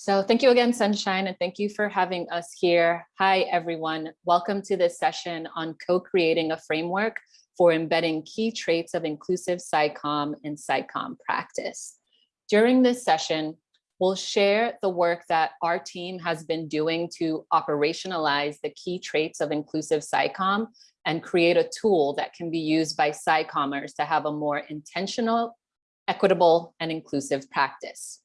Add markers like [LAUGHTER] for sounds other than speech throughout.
So thank you again, Sunshine, and thank you for having us here. Hi, everyone. Welcome to this session on co-creating a framework for embedding key traits of inclusive SciComm in SciComm practice. During this session, we'll share the work that our team has been doing to operationalize the key traits of inclusive SciComm and create a tool that can be used by SciCommers to have a more intentional, equitable, and inclusive practice.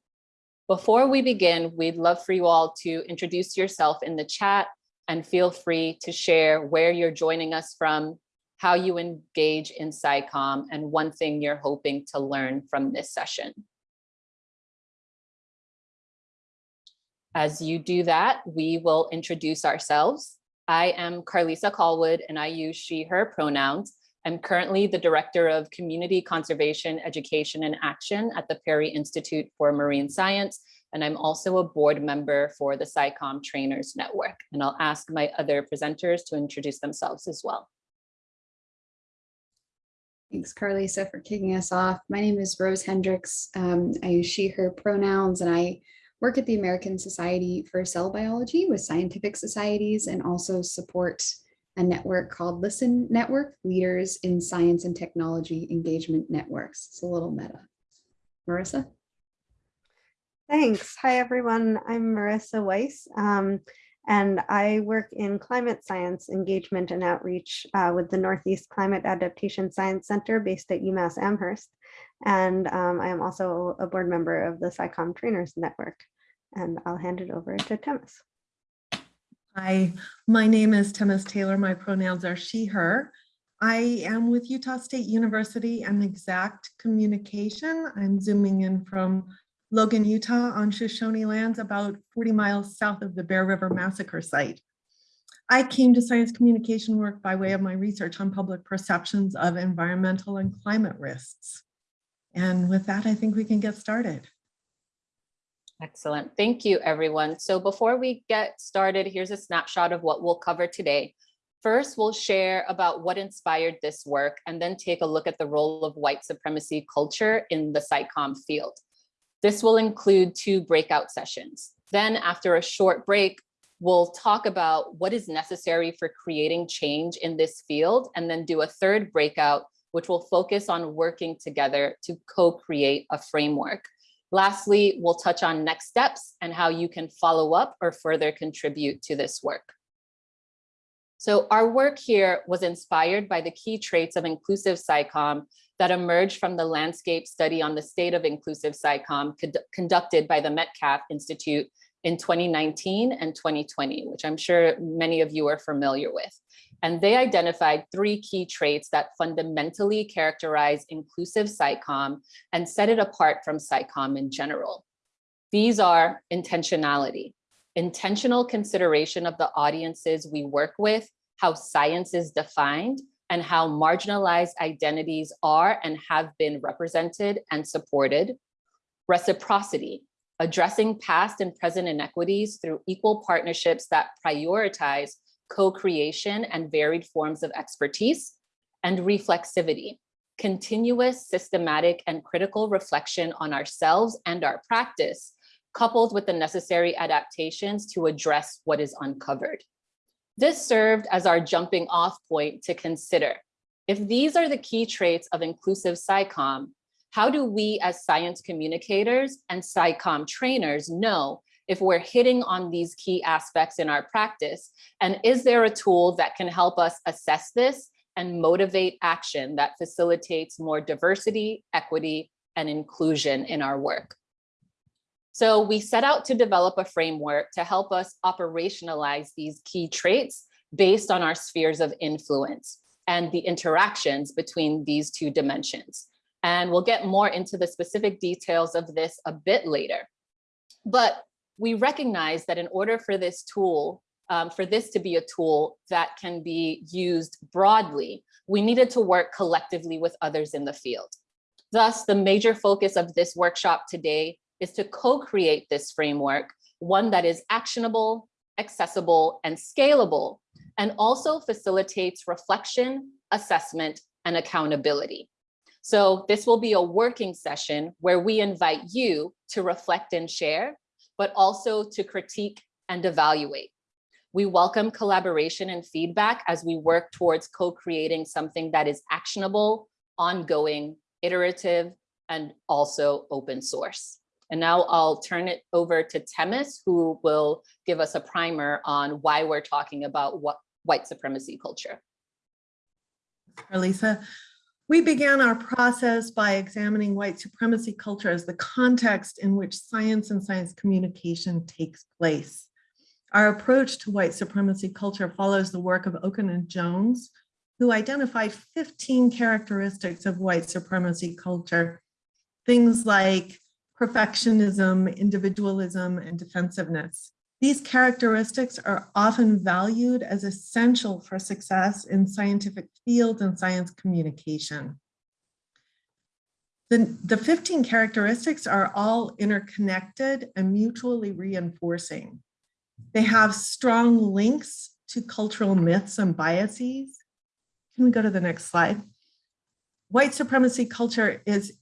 Before we begin, we'd love for you all to introduce yourself in the chat and feel free to share where you're joining us from, how you engage in SciComm, and one thing you're hoping to learn from this session. As you do that, we will introduce ourselves. I am Karlisa Callwood and I use she, her pronouns. I'm currently the Director of Community Conservation, Education and Action at the Perry Institute for Marine Science, and I'm also a board member for the SciComm Trainers Network. And I'll ask my other presenters to introduce themselves as well. Thanks, Karlisa, for kicking us off. My name is Rose Hendricks. Um, I use she, her pronouns, and I work at the American Society for Cell Biology with scientific societies and also support a network called Listen Network, Leaders in Science and Technology Engagement Networks. It's a little meta. Marissa? Thanks. Hi, everyone. I'm Marissa Weiss, um, and I work in climate science engagement and outreach uh, with the Northeast Climate Adaptation Science Center based at UMass Amherst. And um, I am also a board member of the SciComm Trainers Network. And I'll hand it over to Temis. Hi, my name is Temis Taylor. My pronouns are she, her. I am with Utah State University and Exact Communication. I'm zooming in from Logan, Utah on Shoshone lands about 40 miles south of the Bear River Massacre site. I came to science communication work by way of my research on public perceptions of environmental and climate risks. And with that, I think we can get started. Excellent. Thank you, everyone. So before we get started, here's a snapshot of what we'll cover today. First, we'll share about what inspired this work and then take a look at the role of white supremacy culture in the SciComm field. This will include two breakout sessions. Then after a short break, we'll talk about what is necessary for creating change in this field and then do a third breakout, which will focus on working together to co-create a framework. Lastly, we'll touch on next steps and how you can follow up or further contribute to this work. So our work here was inspired by the key traits of inclusive SciComm that emerged from the landscape study on the state of inclusive SciComm conducted by the Metcalf Institute in 2019 and 2020, which I'm sure many of you are familiar with. And they identified three key traits that fundamentally characterize inclusive SciComm and set it apart from SciComm in general. These are intentionality, intentional consideration of the audiences we work with, how science is defined, and how marginalized identities are and have been represented and supported. Reciprocity, addressing past and present inequities through equal partnerships that prioritize co-creation and varied forms of expertise, and reflexivity, continuous, systematic, and critical reflection on ourselves and our practice, coupled with the necessary adaptations to address what is uncovered. This served as our jumping off point to consider, if these are the key traits of inclusive SciComm, how do we as science communicators and SciComm trainers know if we're hitting on these key aspects in our practice? And is there a tool that can help us assess this and motivate action that facilitates more diversity, equity, and inclusion in our work? So we set out to develop a framework to help us operationalize these key traits based on our spheres of influence and the interactions between these two dimensions. And we'll get more into the specific details of this a bit later. But we recognize that in order for this tool, um, for this to be a tool that can be used broadly, we needed to work collectively with others in the field. Thus, the major focus of this workshop today is to co-create this framework, one that is actionable, accessible, and scalable, and also facilitates reflection, assessment, and accountability. So this will be a working session where we invite you to reflect and share but also to critique and evaluate. We welcome collaboration and feedback as we work towards co-creating something that is actionable, ongoing, iterative, and also open source. And now I'll turn it over to Temis, who will give us a primer on why we're talking about what white supremacy culture. Lisa. We began our process by examining white supremacy culture as the context in which science and science communication takes place. Our approach to white supremacy culture follows the work of Okun and Jones, who identified 15 characteristics of white supremacy culture, things like perfectionism, individualism, and defensiveness. These characteristics are often valued as essential for success in scientific fields and science communication. The, the 15 characteristics are all interconnected and mutually reinforcing. They have strong links to cultural myths and biases. Can we go to the next slide? White supremacy culture is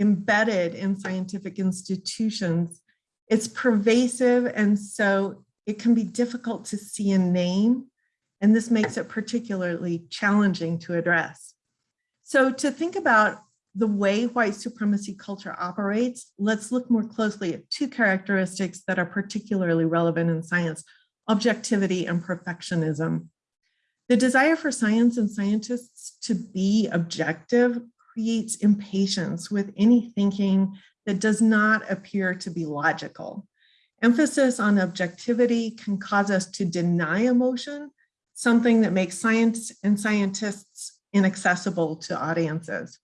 embedded in scientific institutions it's pervasive and so it can be difficult to see and name and this makes it particularly challenging to address. So to think about the way white supremacy culture operates, let's look more closely at two characteristics that are particularly relevant in science, objectivity and perfectionism. The desire for science and scientists to be objective creates impatience with any thinking that does not appear to be logical. Emphasis on objectivity can cause us to deny emotion, something that makes science and scientists inaccessible to audiences.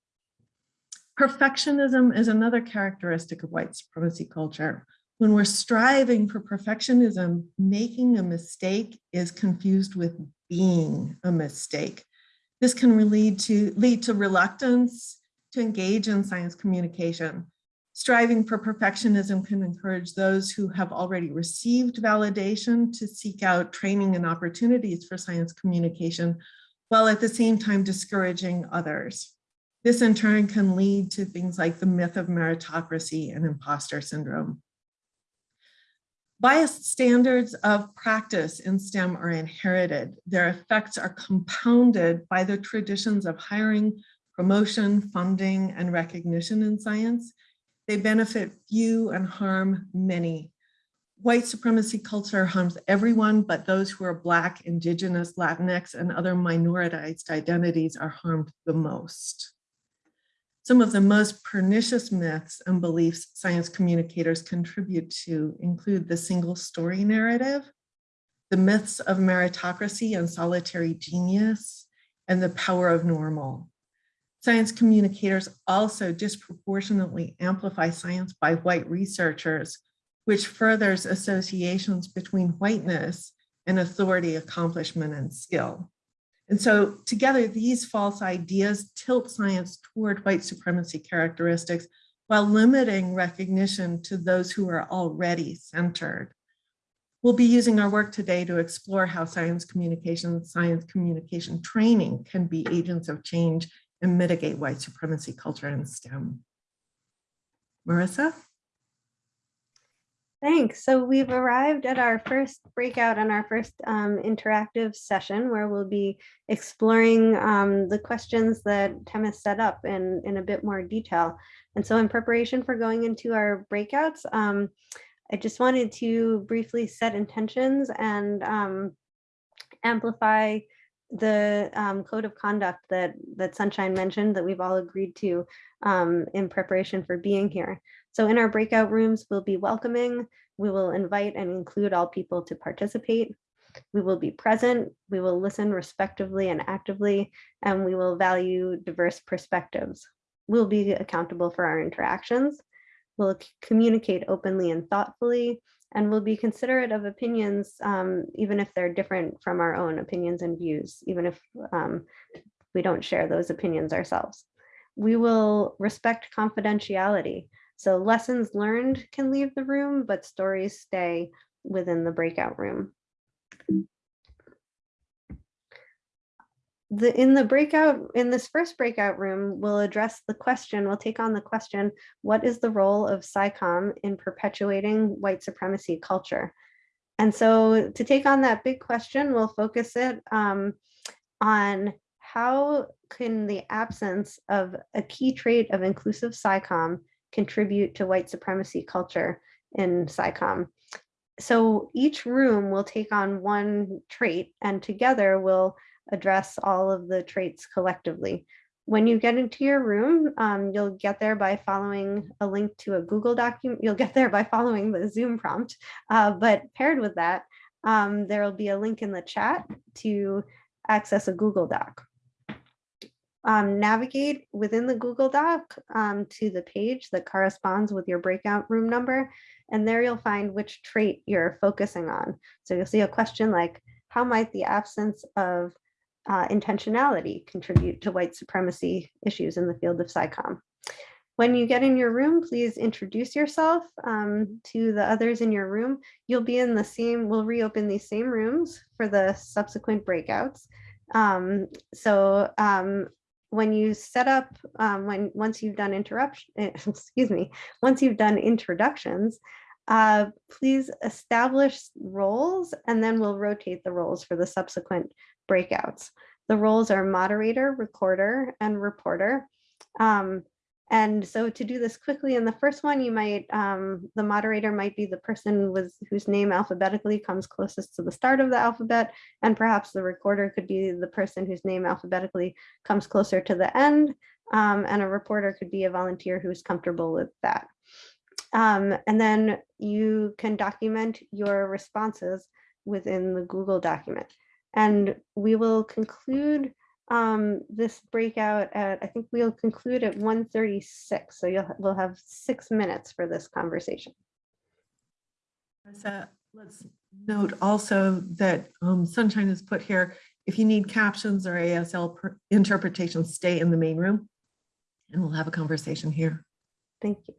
Perfectionism is another characteristic of white supremacy culture. When we're striving for perfectionism, making a mistake is confused with being a mistake. This can lead to, lead to reluctance to engage in science communication. Striving for perfectionism can encourage those who have already received validation to seek out training and opportunities for science communication, while at the same time discouraging others. This in turn can lead to things like the myth of meritocracy and imposter syndrome. Biased standards of practice in STEM are inherited. Their effects are compounded by the traditions of hiring, promotion, funding, and recognition in science, they benefit few and harm many. White supremacy culture harms everyone, but those who are Black, Indigenous, Latinx, and other minoritized identities are harmed the most. Some of the most pernicious myths and beliefs science communicators contribute to include the single story narrative, the myths of meritocracy and solitary genius, and the power of normal. Science communicators also disproportionately amplify science by white researchers, which furthers associations between whiteness and authority, accomplishment, and skill. And so together, these false ideas tilt science toward white supremacy characteristics while limiting recognition to those who are already centered. We'll be using our work today to explore how science communication, science communication training can be agents of change and mitigate white supremacy culture in STEM. Marissa? Thanks. So we've arrived at our first breakout and our first um, interactive session where we'll be exploring um, the questions that Temis set up in, in a bit more detail. And so in preparation for going into our breakouts, um, I just wanted to briefly set intentions and um, amplify the um, code of conduct that that Sunshine mentioned that we've all agreed to um, in preparation for being here. So in our breakout rooms, we'll be welcoming, we will invite and include all people to participate. We will be present, we will listen respectively and actively, and we will value diverse perspectives. We'll be accountable for our interactions. We'll communicate openly and thoughtfully, and we'll be considerate of opinions, um, even if they're different from our own opinions and views, even if um, we don't share those opinions ourselves. We will respect confidentiality. So lessons learned can leave the room, but stories stay within the breakout room. The, in the breakout, in this first breakout room, we'll address the question, we'll take on the question, what is the role of SciComm in perpetuating white supremacy culture? And so to take on that big question, we'll focus it um, on how can the absence of a key trait of inclusive SciComm contribute to white supremacy culture in SciComm. So each room will take on one trait and together we'll address all of the traits collectively. When you get into your room, um, you'll get there by following a link to a Google document. You'll get there by following the Zoom prompt, uh, but paired with that, um, there will be a link in the chat to access a Google Doc. Um, navigate within the Google Doc um, to the page that corresponds with your breakout room number, and there you'll find which trait you're focusing on. So you'll see a question like, how might the absence of uh, intentionality contribute to white supremacy issues in the field of SciComm? When you get in your room, please introduce yourself um, to the others in your room. You'll be in the same, we'll reopen these same rooms for the subsequent breakouts. Um, so um, when you set up, um, when once you've done interruption, [LAUGHS] excuse me, once you've done introductions, uh, please establish roles and then we'll rotate the roles for the subsequent breakouts. The roles are moderator, recorder, and reporter. Um, and so to do this quickly in the first one, you might, um, the moderator might be the person with whose name alphabetically comes closest to the start of the alphabet. And perhaps the recorder could be the person whose name alphabetically comes closer to the end. Um, and a reporter could be a volunteer who's comfortable with that. Um, and then you can document your responses within the Google document. And we will conclude um, this breakout at, I think we'll conclude at 1:36. So you'll, we'll have six minutes for this conversation. Marissa, let's note also that um, Sunshine has put here, if you need captions or ASL interpretation, stay in the main room and we'll have a conversation here. Thank you.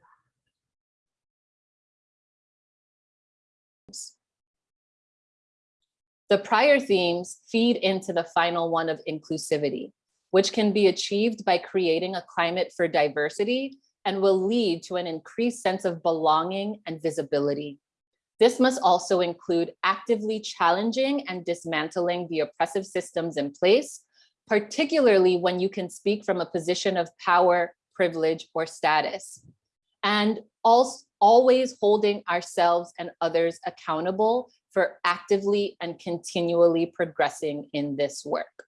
The prior themes feed into the final one of inclusivity, which can be achieved by creating a climate for diversity and will lead to an increased sense of belonging and visibility. This must also include actively challenging and dismantling the oppressive systems in place, particularly when you can speak from a position of power, privilege, or status. And also always holding ourselves and others accountable for actively and continually progressing in this work.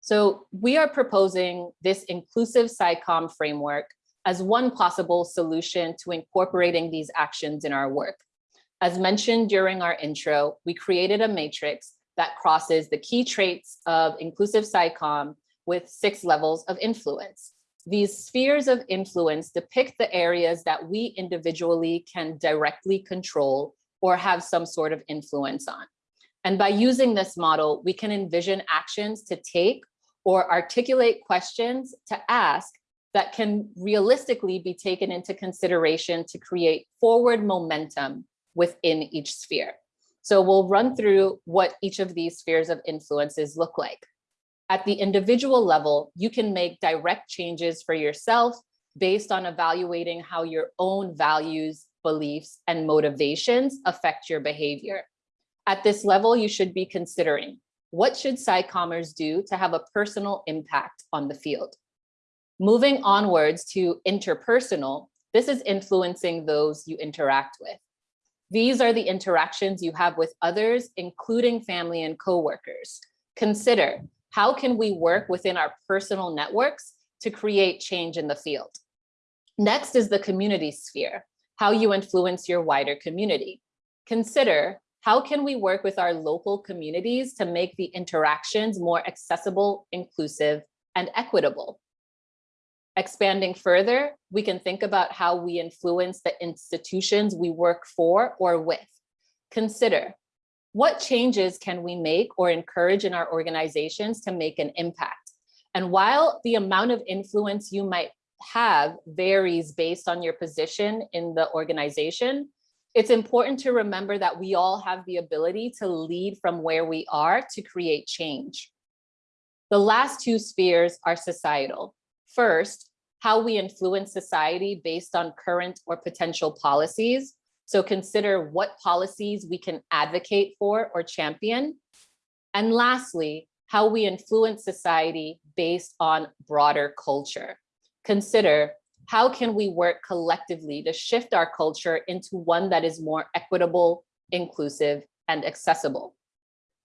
So we are proposing this inclusive SciComm framework as one possible solution to incorporating these actions in our work. As mentioned during our intro, we created a matrix that crosses the key traits of inclusive SciComm with six levels of influence. These spheres of influence depict the areas that we individually can directly control or have some sort of influence on. And by using this model, we can envision actions to take or articulate questions to ask that can realistically be taken into consideration to create forward momentum within each sphere. So we'll run through what each of these spheres of influences look like. At the individual level, you can make direct changes for yourself based on evaluating how your own values beliefs, and motivations affect your behavior. At this level, you should be considering what should SciCommers do to have a personal impact on the field? Moving onwards to interpersonal, this is influencing those you interact with. These are the interactions you have with others, including family and coworkers. Consider, how can we work within our personal networks to create change in the field? Next is the community sphere how you influence your wider community. Consider how can we work with our local communities to make the interactions more accessible, inclusive, and equitable? Expanding further, we can think about how we influence the institutions we work for or with. Consider what changes can we make or encourage in our organizations to make an impact? And while the amount of influence you might have varies based on your position in the organization, it's important to remember that we all have the ability to lead from where we are to create change. The last two spheres are societal. First, how we influence society based on current or potential policies. So consider what policies we can advocate for or champion. And lastly, how we influence society based on broader culture. Consider how can we work collectively to shift our culture into one that is more equitable, inclusive, and accessible.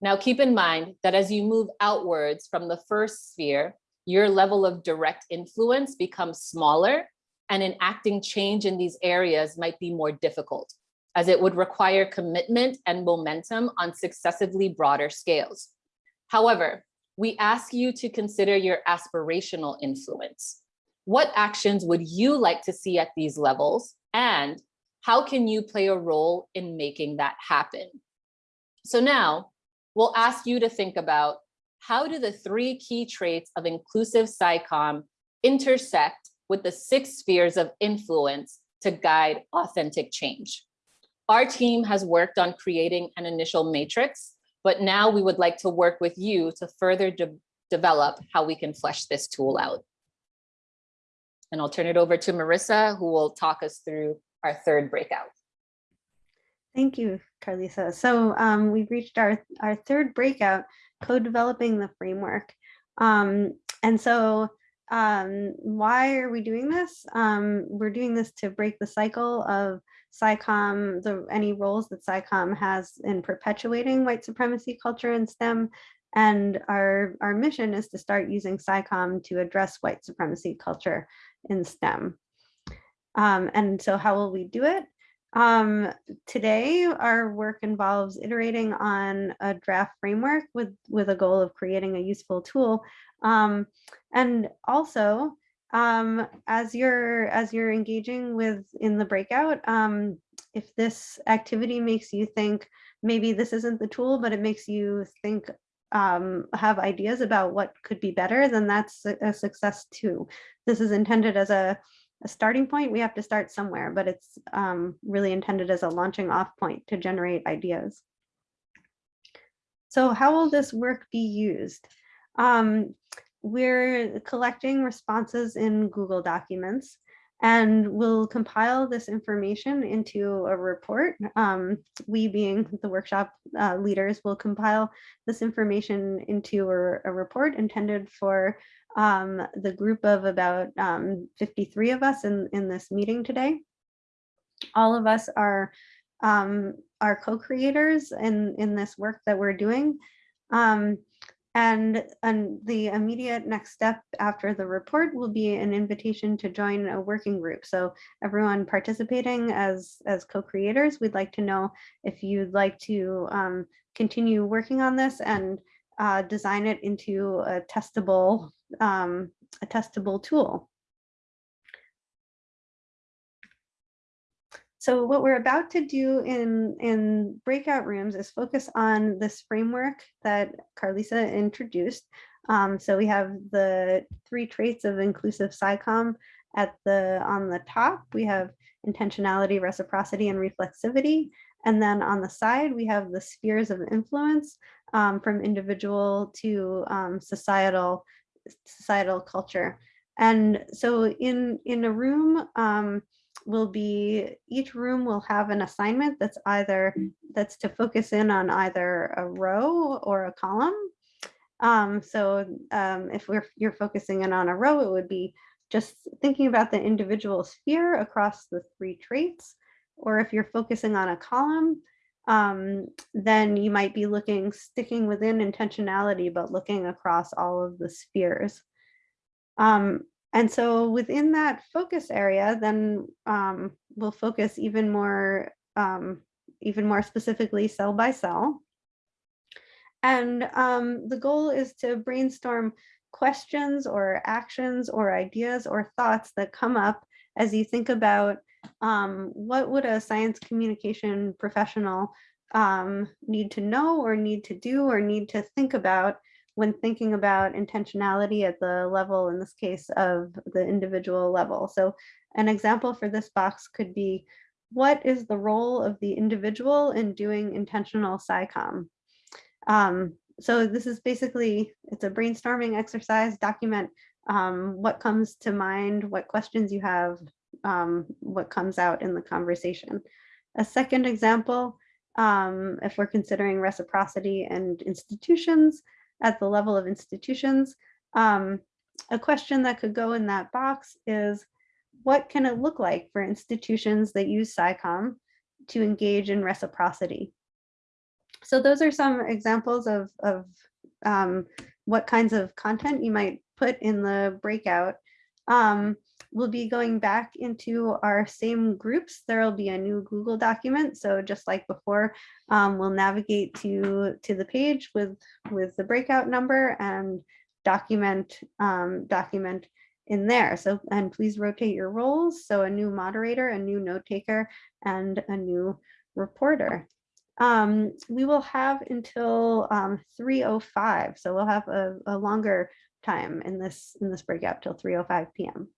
Now keep in mind that as you move outwards from the first sphere, your level of direct influence becomes smaller and enacting change in these areas might be more difficult as it would require commitment and momentum on successively broader scales. However, we ask you to consider your aspirational influence. What actions would you like to see at these levels? And how can you play a role in making that happen? So now we'll ask you to think about how do the three key traits of inclusive SciComm intersect with the six spheres of influence to guide authentic change? Our team has worked on creating an initial matrix, but now we would like to work with you to further de develop how we can flesh this tool out. And I'll turn it over to Marissa, who will talk us through our third breakout. Thank you, Karlisa. So um, we've reached our, our third breakout, co-developing the framework. Um, and so um, why are we doing this? Um, we're doing this to break the cycle of SciComm, the, any roles that SciComm has in perpetuating white supremacy culture in STEM. And our, our mission is to start using SciComm to address white supremacy culture in STEM. Um, and so how will we do it? Um, today, our work involves iterating on a draft framework with, with a goal of creating a useful tool. Um, and also, um, as you're as you're engaging with in the breakout, um, if this activity makes you think maybe this isn't the tool, but it makes you think um, have ideas about what could be better, then that's a, success too. This is intended as a a starting point, we have to start somewhere, but it's um, really intended as a launching off point to generate ideas. So how will this work be used? Um, we're collecting responses in Google Documents and we'll compile this information into a report. Um, we being the workshop uh, leaders will compile this information into a, a report intended for um, the group of about um, 53 of us in, in this meeting today. All of us are, um, are co-creators in, in this work that we're doing. Um, and, and the immediate next step after the report will be an invitation to join a working group. So everyone participating as, as co-creators, we'd like to know if you'd like to um, continue working on this and uh, design it into a testable, um, a testable tool. So what we're about to do in, in breakout rooms is focus on this framework that Karlisa introduced. Um, so we have the three traits of inclusive SciComm at the on the top. We have intentionality, reciprocity, and reflexivity. And then on the side, we have the spheres of influence um, from individual to um, societal societal culture. And so in, in a room, um, will be each room will have an assignment that's either that's to focus in on either a row or a column. Um, so um, if we're you're focusing in on a row, it would be just thinking about the individual sphere across the three traits. Or if you're focusing on a column, um, then you might be looking, sticking within intentionality, but looking across all of the spheres. Um, and so within that focus area, then um, we'll focus even more, um, even more specifically cell by cell. And um, the goal is to brainstorm questions or actions or ideas or thoughts that come up as you think about um, what would a science communication professional um, need to know or need to do or need to think about when thinking about intentionality at the level, in this case, of the individual level. So an example for this box could be, what is the role of the individual in doing intentional SciComm? Um, so this is basically, it's a brainstorming exercise, document um, what comes to mind, what questions you have, um, what comes out in the conversation. A second example, um, if we're considering reciprocity and institutions at the level of institutions, um, a question that could go in that box is, what can it look like for institutions that use SciComm to engage in reciprocity? So those are some examples of, of um, what kinds of content you might put in the breakout. Um, we'll be going back into our same groups. There will be a new Google document. So just like before, um, we'll navigate to, to the page with, with the breakout number and document, um, document in there. So, and please rotate your roles. So a new moderator, a new note taker, and a new reporter. Um, we will have until um, 3.05, so we'll have a, a longer time in this in this breakout till 3.05 p.m.